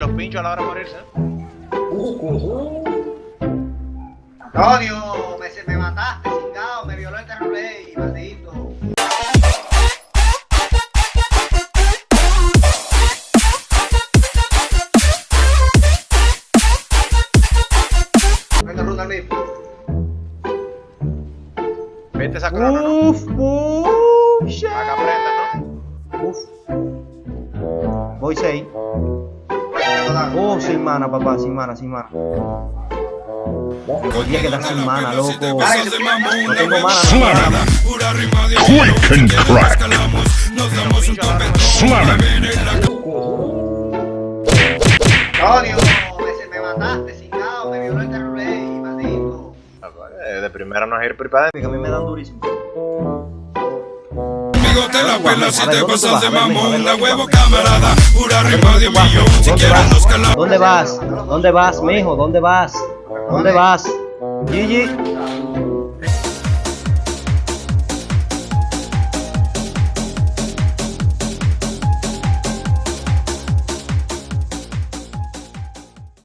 los pinchos a la hora de morirse. Antonio, me, se- me mataste, chingado, me violó el terrorey, maldito. Venga, ruta al mismo. Vete esa corona, ¿no? Uf, uf, Para que aprendas, ¿no? uf. Voy 6. Oh, sin mana, papá, sin mana, sin mana. Podría quedar sin mana, loco. No tengo mana, no tengo mana. Quick and crack. Slam it. Antonio, me, se- me mataste, chingado, me violó el terrorey, maldito. Eh, De primera no es ir pripada. Que a mí me dan durísimo. Amigo te la pela si A ver, te ¿dónde pasas vas? de A ver, mamón, ven, la ven, huevo ven. camarada, pura rima de un millón, si ¿Dónde quieres nos vas? calamos. ¿Dónde vas? ¿Dónde vas, mijo? ¿Dónde vas? ¿Dónde vas? Gigi.